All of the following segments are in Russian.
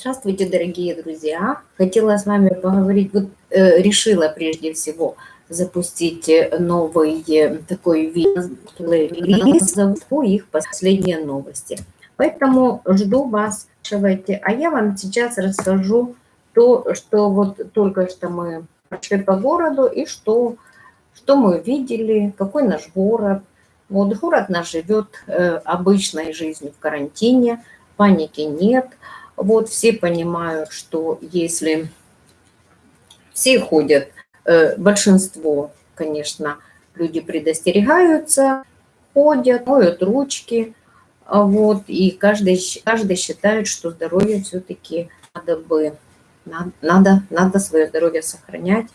Здравствуйте, дорогие друзья! Хотела с вами поговорить, вот э, решила прежде всего запустить новый э, такой видео по их последние новости. Поэтому жду вас, спрашивайте. А я вам сейчас расскажу то, что вот только что мы прошли по городу и что, что мы видели, какой наш город. Вот город наш живет э, обычной жизнью в карантине, паники нет – вот все понимают, что если все ходят, э, большинство, конечно, люди предостерегаются, ходят, моют ручки, а вот, и каждый, каждый считает, что здоровье все-таки надо бы, надо, надо свое здоровье сохранять.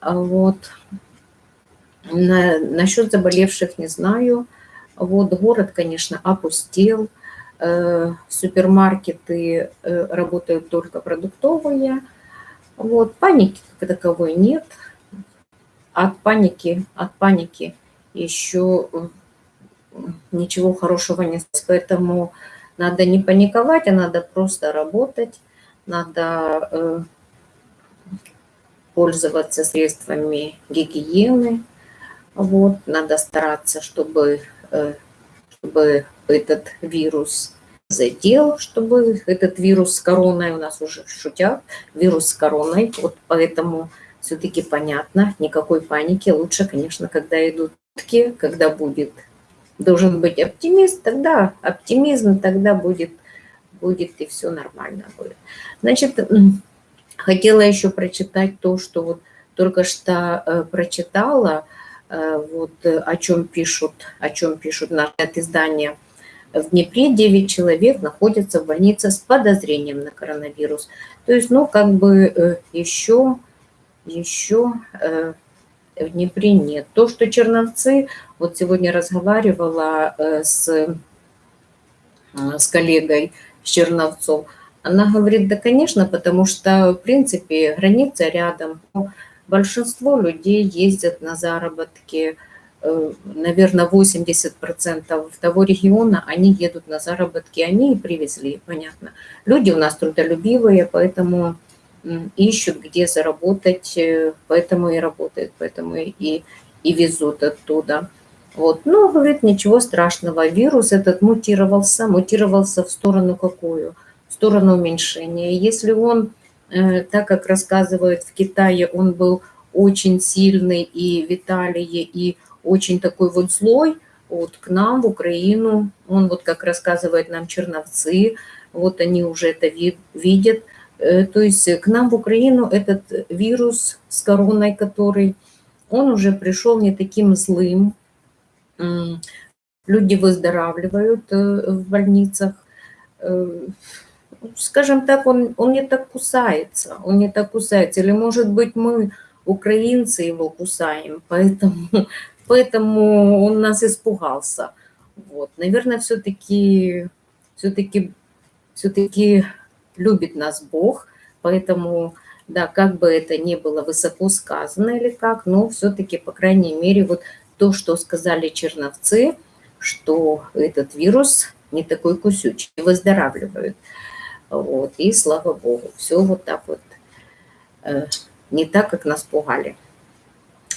А вот. На, насчет заболевших не знаю. Вот город, конечно, опустел. Э, супермаркеты э, работают только продуктовые. Вот, паники как таковой нет. От паники, от паники еще э, ничего хорошего нет. Поэтому надо не паниковать, а надо просто работать. Надо пользоваться средствами гигиены. Вот, надо стараться, чтобы, чтобы этот вирус задел, чтобы этот вирус с короной, у нас уже шутят, вирус с короной, вот поэтому все-таки понятно, никакой паники. Лучше, конечно, когда идут когда будет, должен быть оптимист, тогда оптимизм, тогда будет, будет и все нормально будет. Значит, хотела еще прочитать то, что вот только что э, прочитала, э, вот э, о чем пишут, о чем пишут на это издание – в Днепре 9 человек находятся в больнице с подозрением на коронавирус. То есть, ну, как бы еще, э, еще э, в Днепре нет. То, что Черновцы, вот сегодня разговаривала э, с, с коллегой с Черновцов, она говорит, да, конечно, потому что, в принципе, граница рядом. Большинство людей ездят на заработки, наверное, 80% того региона, они едут на заработки, они и привезли, понятно. Люди у нас трудолюбивые, поэтому ищут, где заработать, э, поэтому и работают, поэтому и, и везут оттуда. Вот. Но, говорит, ничего страшного, вирус этот мутировался, мутировался в сторону какую? В сторону уменьшения. Если он, э, так как рассказывают в Китае, он был очень сильный и в и очень такой вот злой, вот к нам в Украину, он вот как рассказывает нам черновцы, вот они уже это видят, э, то есть к нам в Украину этот вирус с короной, который, он уже пришел не таким злым, люди выздоравливают э, в больницах, э, скажем так, он, он не так кусается, он не так кусается, или может быть мы, украинцы, его кусаем, поэтому поэтому он нас испугался. Вот. Наверное, все-таки все-таки все-таки любит нас Бог, поэтому, да, как бы это ни было высоко сказано или как, но все-таки, по крайней мере, вот то, что сказали черновцы, что этот вирус не такой кусючий, выздоравливают. Вот, и слава Богу, все вот так вот, э, не так, как нас пугали.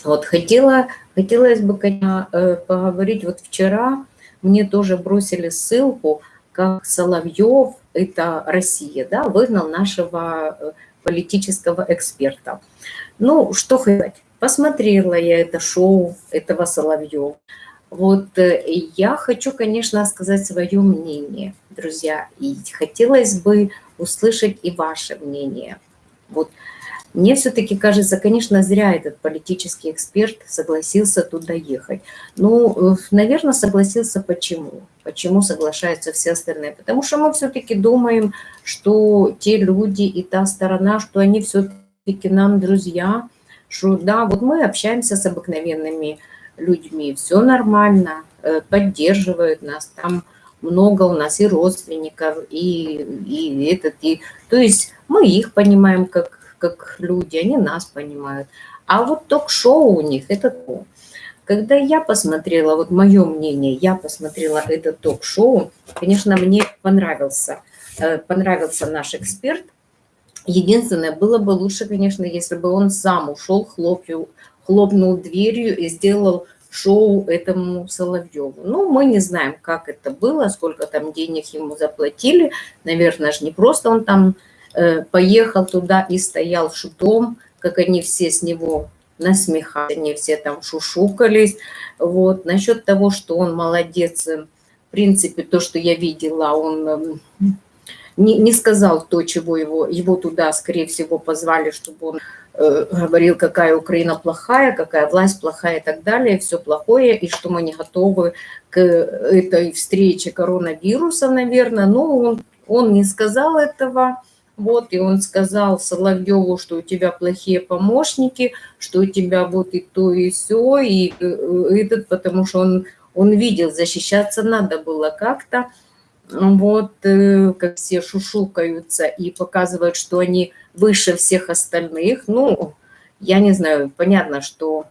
Вот хотела, хотелось бы, конечно, э, поговорить, вот вчера мне тоже бросили ссылку, как Соловьев, это Россия, да, выгнал нашего э, политического эксперта. Ну, что хоть, посмотрела я это шоу этого Соловьева. Вот э, я хочу, конечно, сказать свое мнение, друзья, и хотелось бы услышать и ваше мнение. Вот мне все-таки кажется, конечно, зря этот политический эксперт согласился туда ехать. Ну, наверное, согласился почему? Почему соглашаются все остальные? Потому что мы все-таки думаем, что те люди и та сторона, что они все-таки нам друзья, что да, вот мы общаемся с обыкновенными людьми, все нормально, э, поддерживают нас, там много у нас и родственников, и, и этот, и... То есть мы их понимаем как как люди, они нас понимают. А вот ток-шоу у них – это то. когда я посмотрела, вот мое мнение, я посмотрела это ток-шоу, конечно, мне понравился, э, понравился наш эксперт. Единственное, было бы лучше, конечно, если бы он сам ушел, хлопнул, хлопнул дверью и сделал шоу этому Соловьеву. Ну, мы не знаем, как это было, сколько там денег ему заплатили. Наверное же не просто он там поехал туда и стоял шутом, как они все с него насмехались, они все там шушукались. Вот. Насчет того, что он молодец, э, в принципе, то, что я видела, он эм, не, не сказал то, чего его, его туда, скорее всего, позвали, чтобы он э, говорил, какая Украина плохая, какая власть плохая и так далее, все плохое, и что мы не готовы к этой встрече коронавируса, наверное. Но он, он не сказал этого. Вот, и он сказал Соловьеву, что у тебя плохие помощники, что у тебя вот и то, и все, и э, этот, потому что он, он видел, защищаться надо было как-то вот, э, как все шушукаются и показывают, что они выше всех остальных. Ну, я не знаю, понятно, что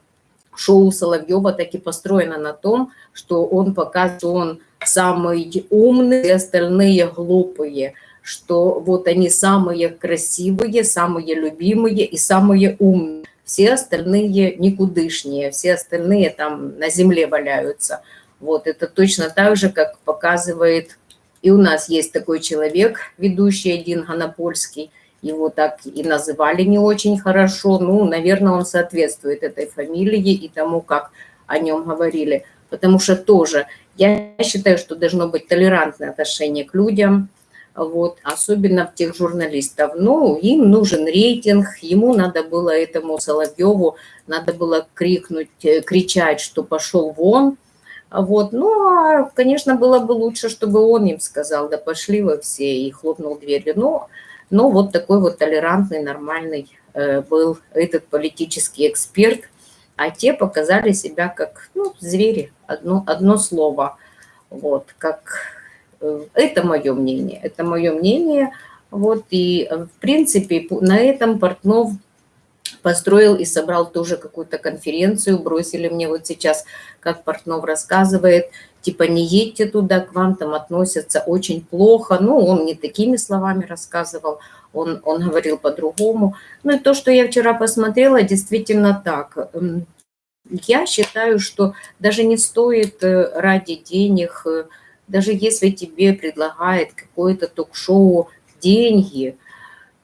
шоу Соловьева таки построено на том, что он показывает, что он самый умный, и остальные глупые, что вот они самые красивые, самые любимые и самые умные. Все остальные никудышнее, все остальные там на земле валяются. Вот это точно так же, как показывает и у нас есть такой человек, ведущий один, Ганопольский, его так и называли не очень хорошо. Ну, наверное, он соответствует этой фамилии и тому, как о нем говорили. Потому что тоже я считаю, что должно быть толерантное отношение к людям, вот, особенно в тех журналистов. Ну, им нужен рейтинг, ему надо было этому Соловьеву, надо было крикнуть, э, кричать, что пошел вон, вот. Ну, а, конечно, было бы лучше, чтобы он им сказал, да пошли вы все, и хлопнул дверью. Но, но вот такой вот толерантный, нормальный э, был этот политический эксперт. А те показали себя как ну, звери, одно, одно слово. Вот, как... Э, это мое мнение, это мое мнение. Вот, и, э, в принципе, на этом Портнов построил и собрал тоже какую-то конференцию, бросили мне вот сейчас, как Портнов рассказывает, типа не едьте туда, к вам там относятся очень плохо. Ну, он не такими словами рассказывал, он, он говорил по-другому. Ну и то, что я вчера посмотрела, действительно так. Эм, я считаю, что даже не стоит э, ради денег, даже если тебе предлагает какое-то ток-шоу деньги –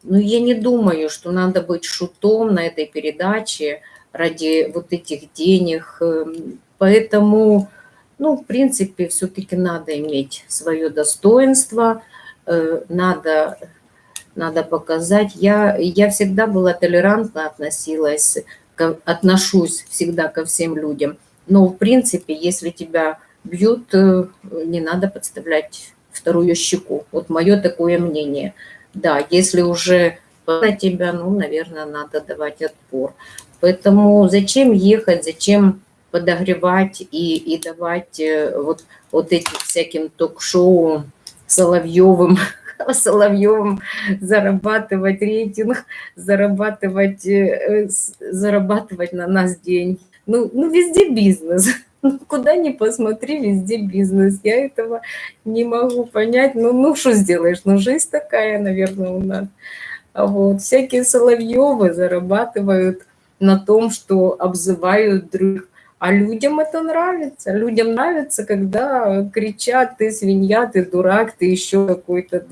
но я не думаю, что надо быть шутом на этой передаче ради вот этих денег. Эм, поэтому, ну, в принципе, все-таки надо иметь свое достоинство, э, надо, надо показать. Я, я всегда была толерантно относилась, отношусь всегда ко всем людям. Но, в принципе, если тебя бьют, э, не надо подставлять вторую щеку. Вот мое такое мнение – да, если уже на тебя, ну, наверное, надо давать отпор. Поэтому зачем ехать, зачем подогревать и, и давать э, вот, вот этим всяким ток-шоу Соловьевым, Соловьевым зарабатывать рейтинг, зарабатывать, э, зарабатывать на нас деньги. Ну, ну везде бизнес. Куда ни посмотри, везде бизнес. Я этого не могу понять. Ну, ну что сделаешь? Ну, жизнь такая, наверное, у нас. А вот всякие Соловьевы зарабатывают на том, что обзывают других. А людям это нравится. Людям нравится, когда кричат, ты свинья, ты дурак, ты еще какой-то...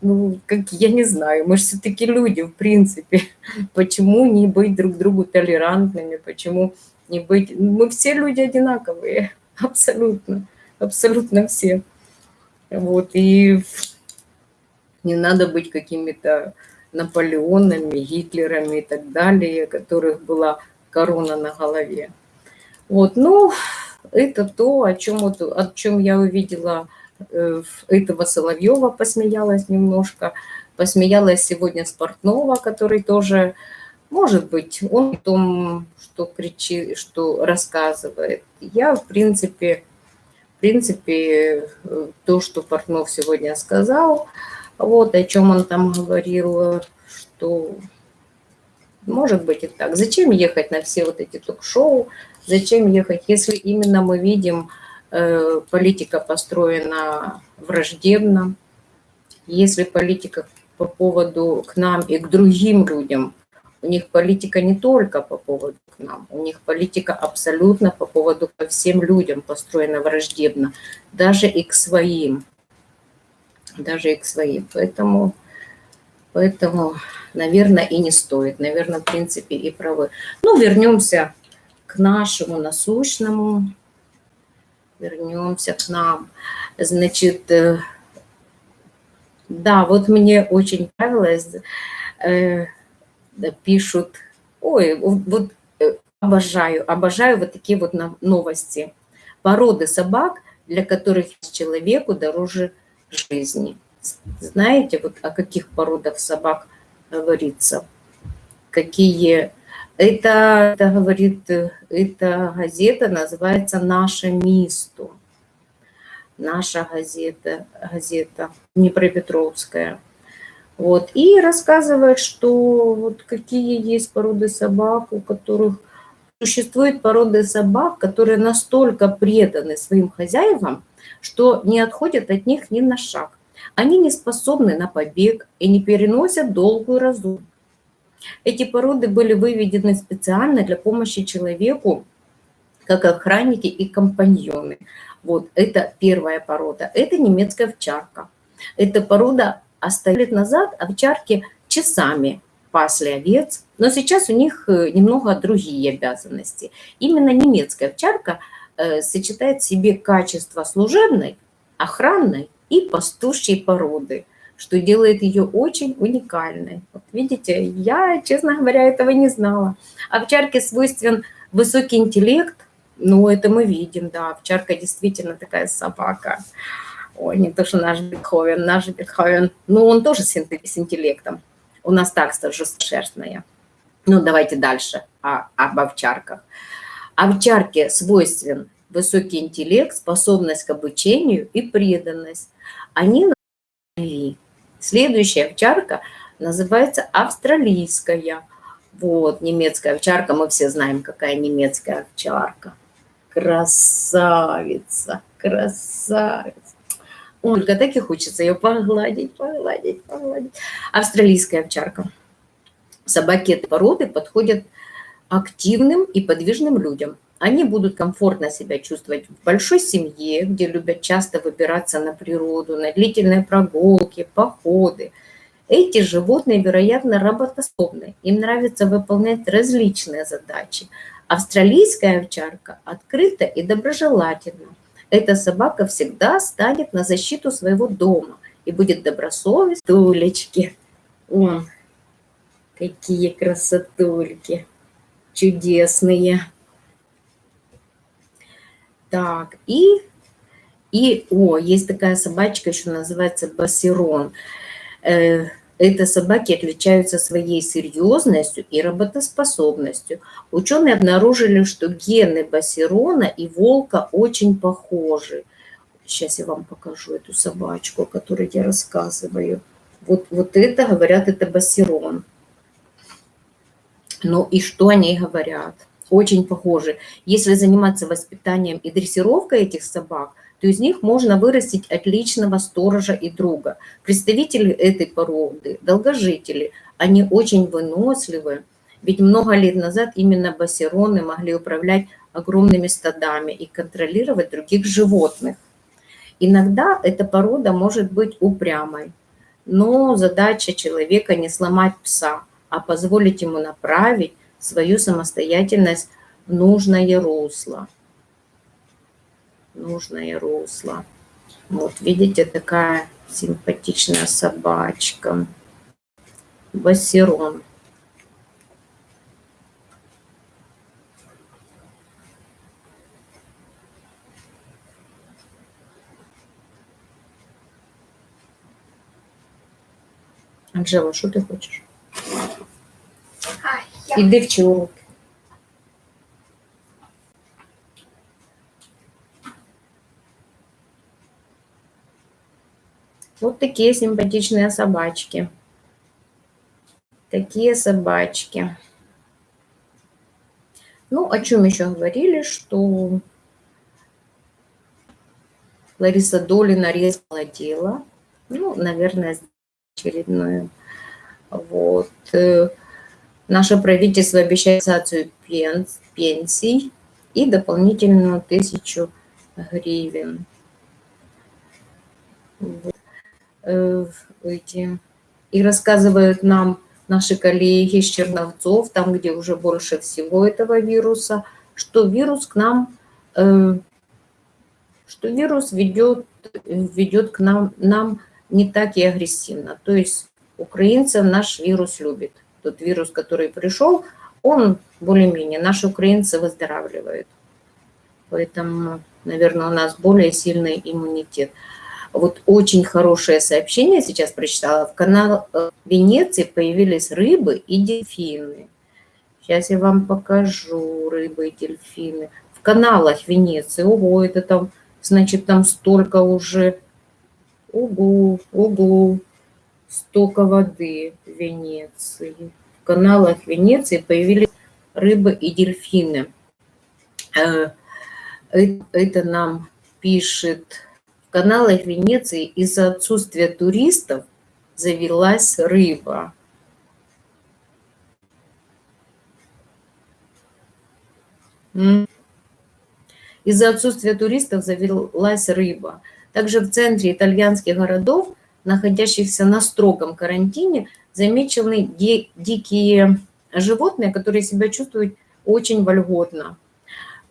Ну, как я не знаю, мы же все-таки люди, в принципе. Почему не быть друг другу толерантными? Почему не быть. Мы все люди одинаковые, абсолютно, абсолютно все. Вот, и не надо быть какими-то Наполеонами, Гитлерами и так далее, которых была корона на голове. Вот, ну, это то, о чем, вот, о чем я увидела э, этого Соловьева, посмеялась немножко, посмеялась сегодня Спортнова, который тоже может быть, он о том, что кричит, что рассказывает. Я, в принципе, в принципе, то, что Портнов сегодня сказал, вот о чем он там говорил, что может быть и так. Зачем ехать на все вот эти ток-шоу, Зачем ехать, если именно мы видим, э, политика построена враждебно, если политика по поводу к нам и к другим людям, у них политика не только по поводу к нам, у них политика абсолютно по поводу ко всем людям построена враждебно, даже и к своим, даже и к своим. Поэтому, поэтому, наверное, и не стоит, наверное, в принципе, и правы. Ну, вернемся к нашему насущному, вернемся к нам. Значит, э, да, вот мне очень нравилось, э, пишут, ой, вот э, обожаю, обожаю вот такие вот новости. Породы собак, для которых человеку дороже жизни. Знаете, вот о каких породах собак говорится? Какие это, это говорит, эта газета называется «Наше место». Наша газета, газета Днепропетровская. Вот, и рассказывает, что вот какие есть породы собак, у которых существуют породы собак, которые настолько преданы своим хозяевам, что не отходят от них ни на шаг. Они не способны на побег и не переносят долгую разумность. Эти породы были выведены специально для помощи человеку, как охранники и компаньоны. Вот, это первая порода. Это немецкая овчарка. Эта порода оставили лет назад овчарки часами пасли овец, но сейчас у них э, немного другие обязанности. Именно немецкая овчарка э, сочетает в себе качество служебной, охранной и пастушьей породы что делает ее очень уникальной. Вот видите, я, честно говоря, этого не знала. Овчарке свойствен высокий интеллект, ну, это мы видим, да, овчарка действительно такая собака. Ой, не то, что наш Бетховен, наш Бетховен, ну, он тоже с интеллектом. У нас так жесткошерстная. Ну, давайте дальше о, об овчарках. Овчарке свойствен высокий интеллект, способность к обучению и преданность. Они Следующая овчарка называется австралийская. Вот, немецкая овчарка, мы все знаем, какая немецкая овчарка. Красавица, красавица. Ольга, так и хочется ее погладить, погладить, погладить. Австралийская овчарка. Собаки этой породы подходят активным и подвижным людям. Они будут комфортно себя чувствовать в большой семье, где любят часто выбираться на природу, на длительные прогулки, походы. Эти животные, вероятно, работоспособны. Им нравится выполнять различные задачи. Австралийская овчарка открыта и доброжелательна. Эта собака всегда станет на защиту своего дома и будет добросовестной. Тулечки. О, какие красотульки. Чудесные. Так, и, и, о, есть такая собачка, еще называется басирон. Э, это собаки отличаются своей серьезностью и работоспособностью. Ученые обнаружили, что гены басирона и волка очень похожи. Сейчас я вам покажу эту собачку, о которой я рассказываю. Вот, вот это, говорят, это басирон. Ну и что они говорят? очень похожи. Если заниматься воспитанием и дрессировкой этих собак, то из них можно вырастить отличного сторожа и друга. Представители этой породы, долгожители, они очень выносливы, ведь много лет назад именно бассероны могли управлять огромными стадами и контролировать других животных. Иногда эта порода может быть упрямой, но задача человека не сломать пса, а позволить ему направить свою самостоятельность в нужное русло. Нужное русло. Вот, видите, такая симпатичная собачка. Басерон. Анжела, что ты хочешь? Іди вчи уроки. Вот такие симпатичные собачки. Такие собачки. Ну, о чем еще говорили, что Лариса Долина резала дело. Ну, наверное, очередную. Вот. Э, наше правительство обещает сацию пенсий и дополнительную тысячу гривен. Э, эти. И рассказывают нам наши коллеги из Черновцов, там, где уже больше всего этого вируса, что вирус к нам, э, что вирус ведет, ведет к нам, нам не так и агрессивно. То есть украинцев наш вирус любит. Тот вирус, который пришел, он более-менее, наши украинцы выздоравливают. Поэтому, наверное, у нас более сильный иммунитет. Вот очень хорошее сообщение сейчас прочитала. В канал э, Венеции появились рыбы и дельфины. Сейчас я вам покажу рыбы и дельфины. В каналах Венеции. Ого, это там, значит, там столько уже. Ого, ого, столько воды в Венеции. В каналах Венеции появились рыбы и дельфины. Э, это нам пишет каналах Венеции из-за отсутствия туристов завелась рыба. Из-за отсутствия туристов завелась рыба. Также в центре итальянских городов, находящихся на строгом карантине, замечены дикие животные, которые себя чувствуют очень вольготно.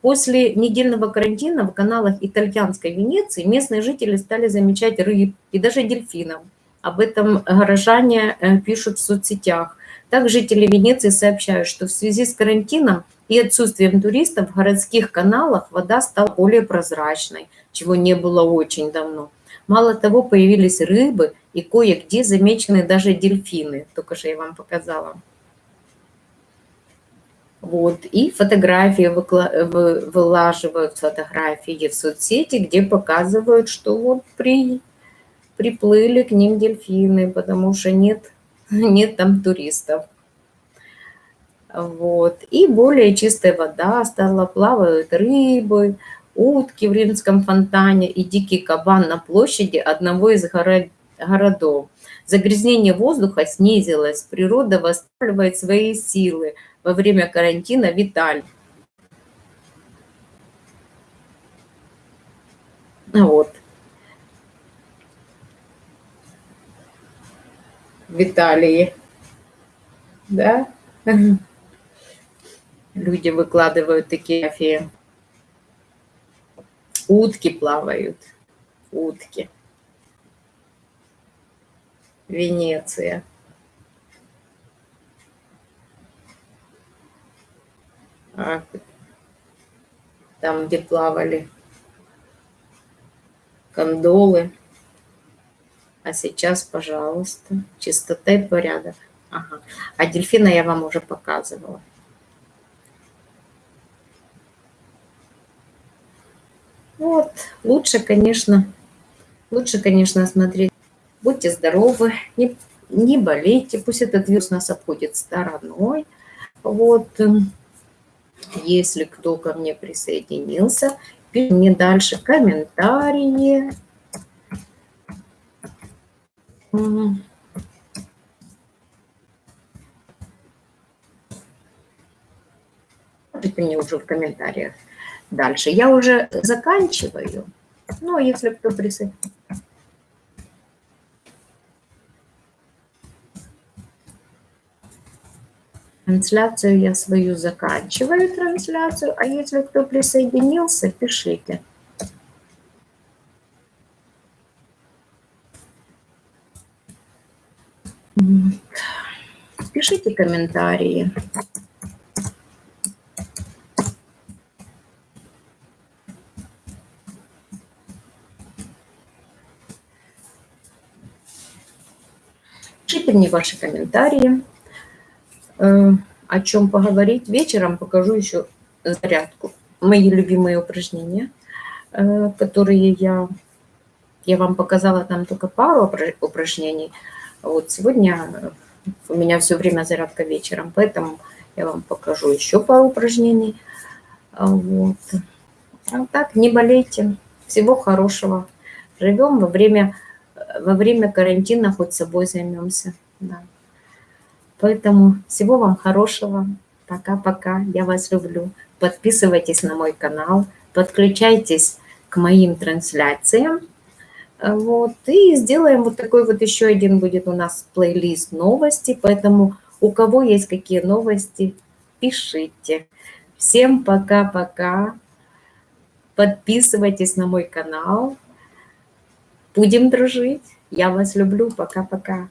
После недельного карантина в каналах итальянской Венеции местные жители стали замечать рыб и даже дельфинов. Об этом горожане э, пишут в соцсетях. Так жители Венеции сообщают, что в связи с карантином и отсутствием туристов в городских каналах вода стала более прозрачной, чего не было очень давно. Мало того, появились рыбы и кое-где замечены даже дельфины. Только что я вам показала. Вот, и фотографии вылаживают фотографии в соцсети, где показывают, что вот при, приплыли к ним дельфины, потому что нет, нет там туристов. Вот. И более чистая вода стала, плавают рыбы, утки в римском фонтане и дикий кабан на площади одного из городов. Загрязнение воздуха снизилось, природа восстанавливает свои силы – во время карантина Виталь. Вот. Виталии. Да? Люди выкладывают такие фотографии. Утки плавают. Утки. Венеция. Там, где плавали кондолы. А сейчас, пожалуйста, чистота и порядок. Ага. А дельфина я вам уже показывала. Вот, лучше, конечно, лучше, конечно, смотреть. Будьте здоровы, не, не болейте, пусть этот вирус нас обходит стороной. Вот, если кто ко мне присоединился, пишите мне дальше комментарии. Пишите мне уже в комментариях дальше. Я уже заканчиваю. Ну, если кто присоединился. Трансляцию я свою заканчиваю, трансляцию, а если кто присоединился, пишите. Пишите комментарии. Пишите мне ваши комментарии. Э, о чем поговорить. Вечером покажу еще зарядку. Мои любимые упражнения, э, которые я, я вам показала там только пару упражнений. Вот сегодня у меня все время зарядка вечером, поэтому Я вам покажу еще пару упражнений. А, вот. А так, не болейте. Всего хорошего. Живем во время, во время карантина, хоть собой займемся. Да. Поэтому всего вам хорошего. Пока-пока. Я вас люблю. Подписывайтесь на мой канал. Подключайтесь к моим трансляциям. Вот. И сделаем вот такой вот еще один будет у нас плейлист новости. Поэтому у кого есть какие новости, пишите. Всем пока-пока. Подписывайтесь на мой канал. Будем дружить. Я вас люблю. Пока-пока.